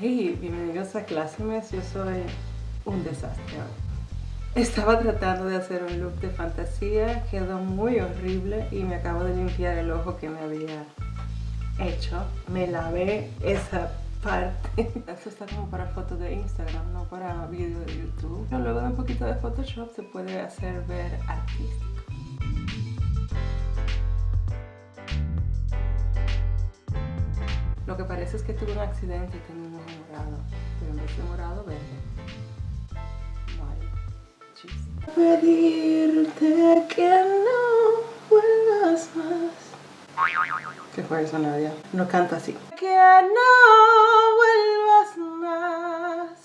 Hey, bienvenidos a Clásimes, yo soy un desastre Estaba tratando de hacer un look de fantasía, quedó muy horrible y me acabo de limpiar el ojo que me había hecho. Me lavé esa parte. Esto está como para fotos de Instagram, no para vídeo de YouTube. Pero luego de un poquito de Photoshop se puede hacer ver artístico. Lo que parece es que tuve un accidente y ojo morado, pero en vez de morado, verde. Vale. Pedirte que no vuelvas más. ¿Qué fue eso, Nadia? No canta así. Que no vuelvas más.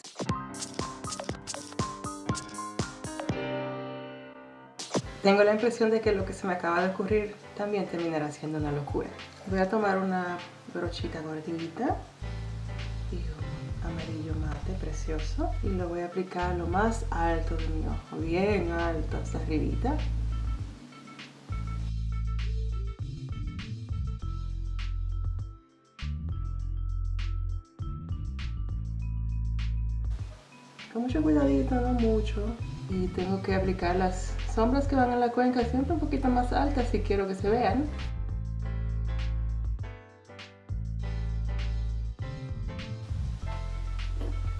Tengo la impresión de que lo que se me acaba de ocurrir también terminará siendo una locura. Voy a tomar una brochita gordita amarillo mate precioso y lo voy a aplicar lo más alto de mi ojo, bien alto hasta arribita. Con mucho cuidadito, no mucho. Y tengo que aplicar las sombras que van en la cuenca siempre un poquito más altas si quiero que se vean.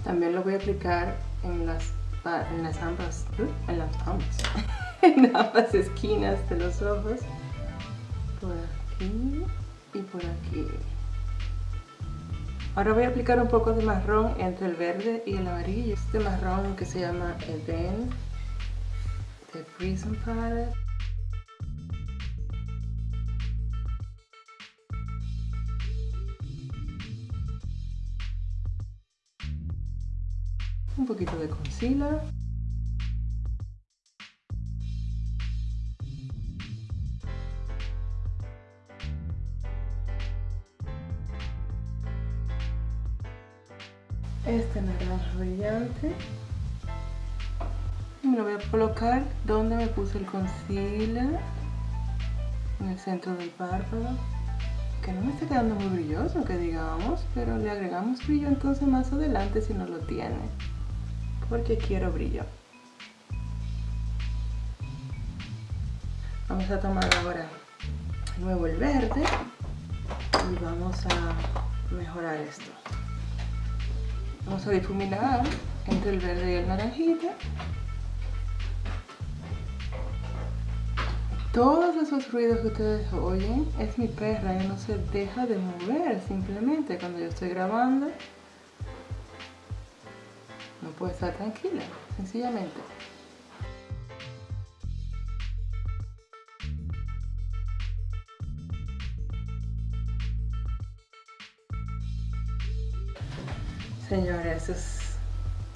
También lo voy a aplicar en las, en las ambas, en las ambas, ambas esquinas de los ojos. Por aquí y por aquí. Ahora voy a aplicar un poco de marrón entre el verde y el amarillo. Este marrón que se llama Eden de Prism Palette. Un poquito de concealer. Este naranja brillante. Y me lo voy a colocar donde me puse el concealer en el centro del párpado. Que no me está quedando muy brilloso que digamos pero le agregamos brillo entonces más adelante si no lo tiene porque quiero brillo. Vamos a tomar ahora de nuevo el verde y vamos a mejorar esto. Vamos a difuminar entre el verde y el naranjita. Todos esos ruidos que ustedes oyen es mi perra, ella no se deja de mover simplemente cuando yo estoy grabando no puedo estar tranquila, sencillamente. Señores, eso es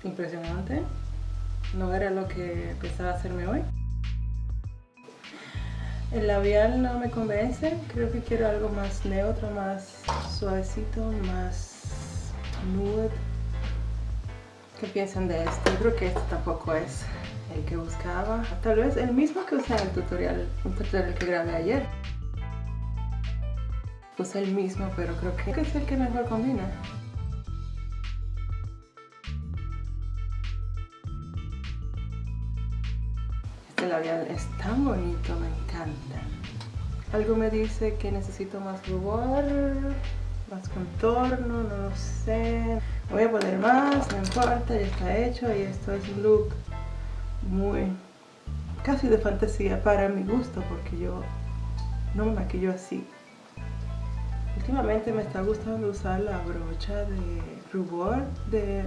impresionante. No era lo que pensaba hacerme hoy. El labial no me convence, creo que quiero algo más neutro, más suavecito, más nude. ¿Qué piensan de esto? Yo creo que este tampoco es el que buscaba. Tal vez el mismo que usé en el tutorial, un tutorial que grabé ayer. Puse el mismo, pero creo que es el que mejor combina. Este labial es tan bonito, me encanta. Algo me dice que necesito más rubor, más contorno, no lo sé voy a poner más, no importa, ya está hecho y esto es un look muy casi de fantasía para mi gusto porque yo no me maquillo así. Últimamente me está gustando usar la brocha de rubor de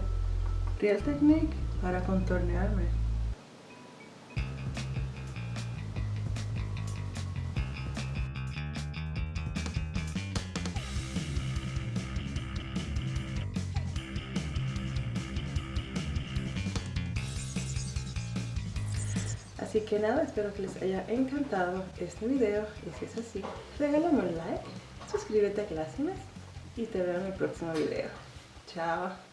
Real Technique para contornearme Así que nada, espero que les haya encantado este video y si es así, regálame un like, suscríbete a Clásimas y te veo en el próximo video. Chao.